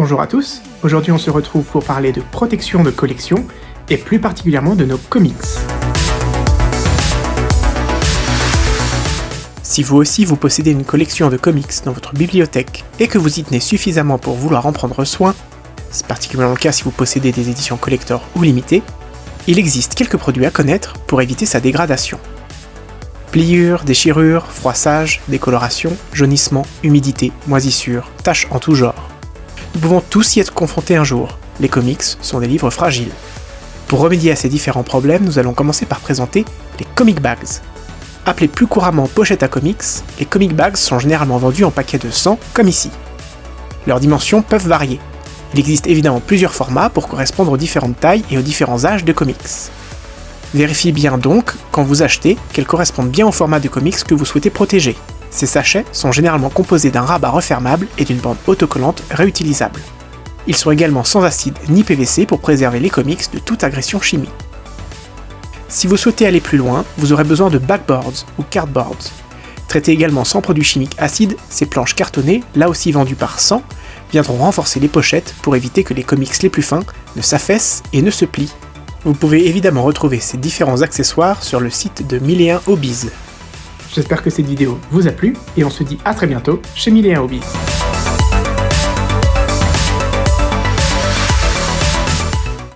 Bonjour à tous, aujourd'hui on se retrouve pour parler de protection de collection, et plus particulièrement de nos comics. Si vous aussi vous possédez une collection de comics dans votre bibliothèque et que vous y tenez suffisamment pour vouloir en prendre soin, c'est particulièrement le cas si vous possédez des éditions collector ou limitées, il existe quelques produits à connaître pour éviter sa dégradation. Pliures, déchirures, froissage, décoloration, jaunissement, humidité, moisissure, taches en tout genre. Nous pouvons tous y être confrontés un jour, les comics sont des livres fragiles. Pour remédier à ces différents problèmes, nous allons commencer par présenter les comic bags. Appelés plus couramment pochettes à comics, les comic bags sont généralement vendus en paquets de 100, comme ici. Leurs dimensions peuvent varier. Il existe évidemment plusieurs formats pour correspondre aux différentes tailles et aux différents âges de comics. Vérifiez bien donc, quand vous achetez, qu'elles correspondent bien au format de comics que vous souhaitez protéger. Ces sachets sont généralement composés d'un rabat refermable et d'une bande autocollante réutilisable. Ils sont également sans acide ni PVC pour préserver les comics de toute agression chimique. Si vous souhaitez aller plus loin, vous aurez besoin de backboards ou cardboards. Traitées également sans produits chimiques acides, ces planches cartonnées, là aussi vendues par 100, viendront renforcer les pochettes pour éviter que les comics les plus fins ne s'affaissent et ne se plient. Vous pouvez évidemment retrouver ces différents accessoires sur le site de 1001 Hobbies. J'espère que cette vidéo vous a plu et on se dit à très bientôt chez 1001 Hobbies.